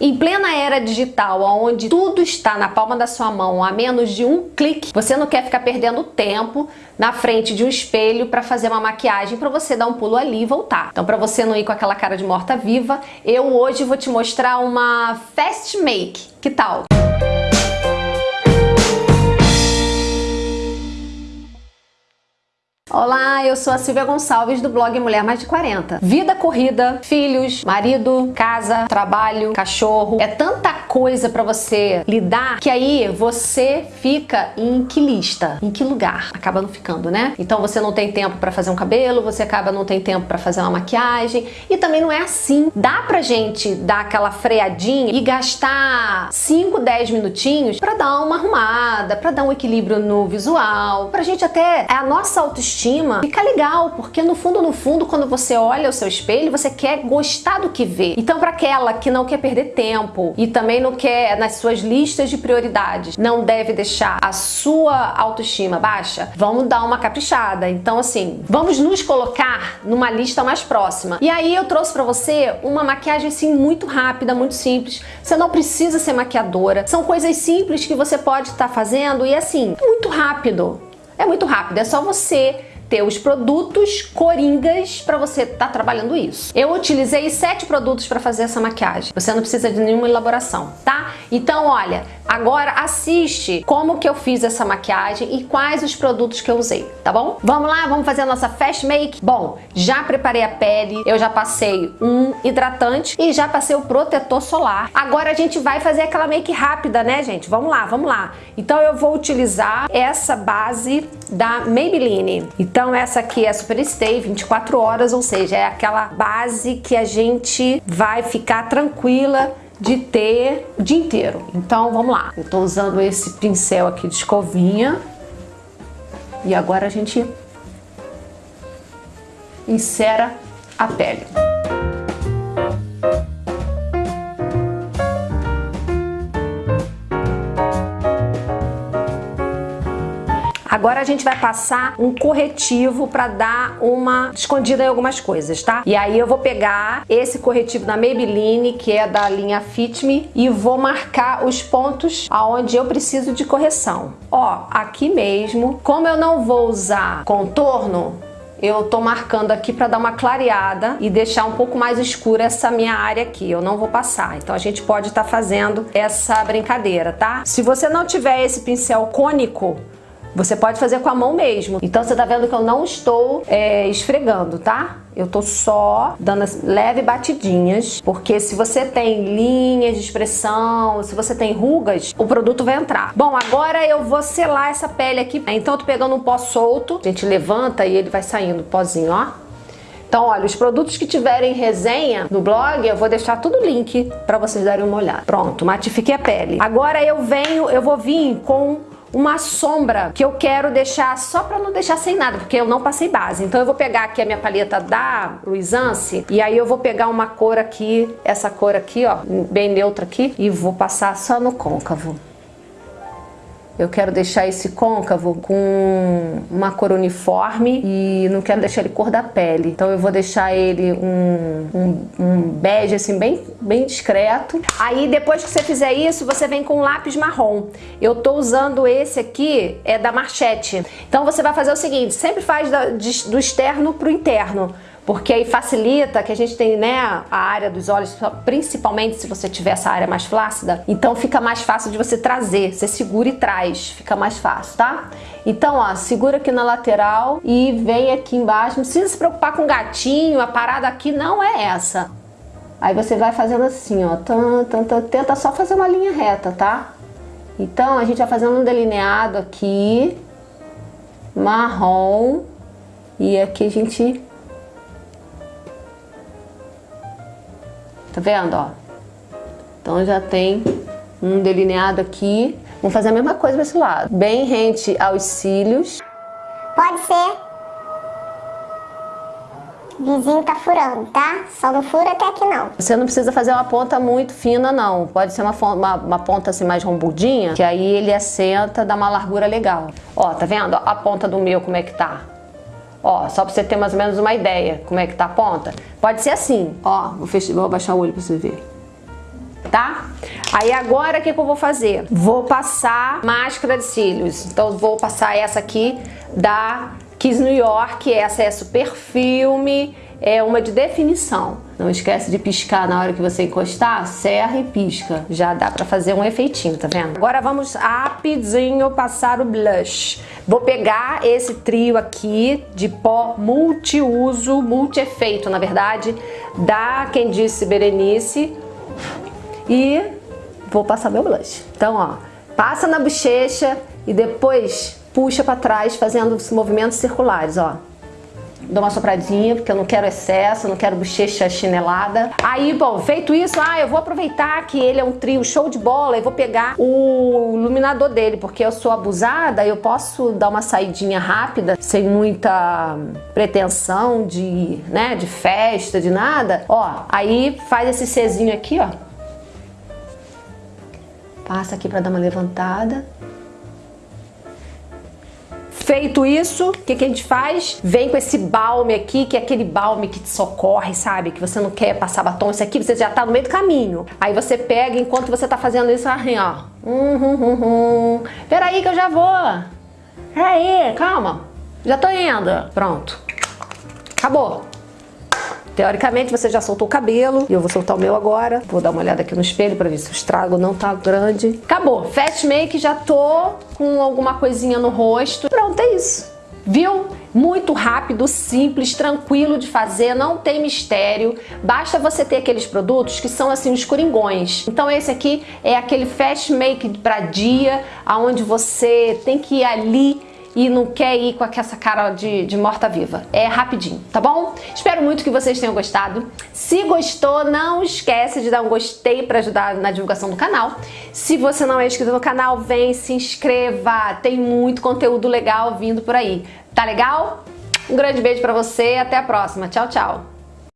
Em plena era digital, onde tudo está na palma da sua mão a menos de um clique, você não quer ficar perdendo tempo na frente de um espelho para fazer uma maquiagem para você dar um pulo ali e voltar. Então para você não ir com aquela cara de morta-viva, eu hoje vou te mostrar uma fast make. Que tal? Olá, eu sou a Silvia Gonçalves do blog Mulher Mais de 40. Vida corrida, filhos, marido, casa, trabalho, cachorro, é tanta coisa para você lidar que aí você fica em que lista, em que lugar? Acaba não ficando, né? Então você não tem tempo para fazer um cabelo, você acaba não tem tempo para fazer uma maquiagem e também não é assim. Dá pra gente dar aquela freadinha e gastar 5, 10 minutinhos para dar uma arrumada, para dar um equilíbrio no visual, pra gente até a nossa autoestima autoestima, fica legal, porque no fundo, no fundo, quando você olha o seu espelho, você quer gostar do que vê. Então, para aquela que não quer perder tempo e também não quer nas suas listas de prioridades, não deve deixar a sua autoestima baixa, vamos dar uma caprichada. Então, assim, vamos nos colocar numa lista mais próxima. E aí eu trouxe para você uma maquiagem assim muito rápida, muito simples. Você não precisa ser maquiadora. São coisas simples que você pode estar tá fazendo e assim, muito rápido. É muito rápido, é só você ter os produtos coringas para você estar tá trabalhando isso. Eu utilizei sete produtos para fazer essa maquiagem. Você não precisa de nenhuma elaboração, tá? Então, olha, agora assiste como que eu fiz essa maquiagem e quais os produtos que eu usei, tá bom? Vamos lá, vamos fazer a nossa fast make? Bom, já preparei a pele, eu já passei um hidratante e já passei o protetor solar. Agora a gente vai fazer aquela make rápida, né, gente? Vamos lá, vamos lá. Então eu vou utilizar essa base da Maybelline. Então essa aqui é Super Stay 24 horas, ou seja, é aquela base que a gente vai ficar tranquila de ter o dia inteiro. Então vamos lá. Eu tô usando esse pincel aqui de escovinha e agora a gente insera a pele. Agora a gente vai passar um corretivo para dar uma escondida em algumas coisas, tá? E aí eu vou pegar esse corretivo da Maybelline, que é da linha Fit Me, e vou marcar os pontos aonde eu preciso de correção. Ó, aqui mesmo, como eu não vou usar contorno, eu tô marcando aqui para dar uma clareada e deixar um pouco mais escura essa minha área aqui, eu não vou passar. Então a gente pode estar tá fazendo essa brincadeira, tá? Se você não tiver esse pincel cônico, você pode fazer com a mão mesmo. Então você tá vendo que eu não estou é, esfregando, tá? Eu tô só dando leve batidinhas, porque se você tem linhas de expressão, se você tem rugas, o produto vai entrar. Bom, agora eu vou selar essa pele aqui. Então eu tô pegando um pó solto, a gente levanta e ele vai saindo o pozinho, ó. Então, olha, os produtos que tiverem resenha no blog, eu vou deixar tudo link para vocês darem uma olhada. Pronto, matifiquei a pele. Agora eu venho, eu vou vir com uma sombra que eu quero deixar só para não deixar sem nada, porque eu não passei base. Então eu vou pegar aqui a minha paleta da Luisance e aí eu vou pegar uma cor aqui, essa cor aqui, ó, bem neutra aqui, e vou passar só no côncavo. Eu quero deixar esse côncavo com uma cor uniforme e não quero deixar ele cor da pele. Então eu vou deixar ele um, um, um bege assim bem, bem discreto. Aí depois que você fizer isso, você vem com um lápis marrom. Eu tô usando esse aqui, é da Marchette. Então você vai fazer o seguinte, sempre faz do externo pro interno porque aí facilita que a gente tem né, a área dos olhos, principalmente se você tiver essa área mais flácida, então fica mais fácil de você trazer, você segura e traz, fica mais fácil, tá? Então, ó, segura aqui na lateral e vem aqui embaixo, não precisa se preocupar com gatinho, a parada aqui não é essa. Aí você vai fazendo assim, ó, tan, tan, tan, tenta só fazer uma linha reta, tá? Então, a gente vai fazendo um delineado aqui, marrom, e aqui a gente Tá vendo, ó? Então já tem um delineado aqui. Vamos fazer a mesma coisa desse lado. Bem rente aos cílios. Pode ser. Vizinho tá furando, tá? Só não fura até aqui não. Você não precisa fazer uma ponta muito fina, não. Pode ser uma, uma, uma ponta assim mais rombudinha, que aí ele assenta, dá uma largura legal. Ó, tá vendo? A ponta do meu como é que tá? Ó, só pra você ter mais ou menos uma ideia como é que tá a ponta. Pode ser assim, ó, vou, fechar, vou abaixar o olho pra você ver. tá? Aí agora o que, que eu vou fazer? Vou passar máscara de cílios. Então vou passar essa aqui da Kiss New York, essa é super filme, é uma de definição. Não esquece de piscar na hora que você encostar, serra e pisca. Já dá pra fazer um efeitinho, tá vendo? Agora vamos rapidinho passar o blush. Vou pegar esse trio aqui de pó multiuso, multi-efeito, na verdade, da Quem Disse Berenice e vou passar meu blush. Então, ó, passa na bochecha e depois puxa para trás fazendo movimentos circulares, ó. Dou uma sopradinha, porque eu não quero excesso, não quero bochecha chinelada. Aí, bom, feito isso, ah, eu vou aproveitar que ele é um trio show de bola e vou pegar o iluminador dele, porque eu sou abusada, eu posso dar uma saidinha rápida, sem muita pretensão de, né, de festa, de nada. Ó, aí faz esse Czinho aqui, ó. Passa aqui para dar uma levantada. Feito isso, o que, que a gente faz? Vem com esse balme aqui, que é aquele balme que te socorre, sabe? Que você não quer passar batom. Isso aqui você já tá no meio do caminho. Aí você pega, enquanto você tá fazendo isso, assim, ó. Hum, hum, hum, hum. Peraí que eu já vou. Peraí, calma. Já tô indo. Pronto. Acabou. Teoricamente você já soltou o cabelo e eu vou soltar o meu agora. Vou dar uma olhada aqui no espelho para ver se o estrago não tá grande. Acabou. Fast make, já tô com alguma coisinha no rosto. Pronto, é isso. Viu? Muito rápido, simples, tranquilo de fazer, não tem mistério. Basta você ter aqueles produtos que são assim os coringões. Então esse aqui é aquele fast make para dia, aonde você tem que ir ali e não quer ir com essa cara de, de morta-viva. É rapidinho, tá bom? Espero muito que vocês tenham gostado. Se gostou, não esquece de dar um gostei para ajudar na divulgação do canal. Se você não é inscrito no canal, vem, se inscreva. Tem muito conteúdo legal vindo por aí. Tá legal? Um grande beijo para você até a próxima. Tchau, tchau.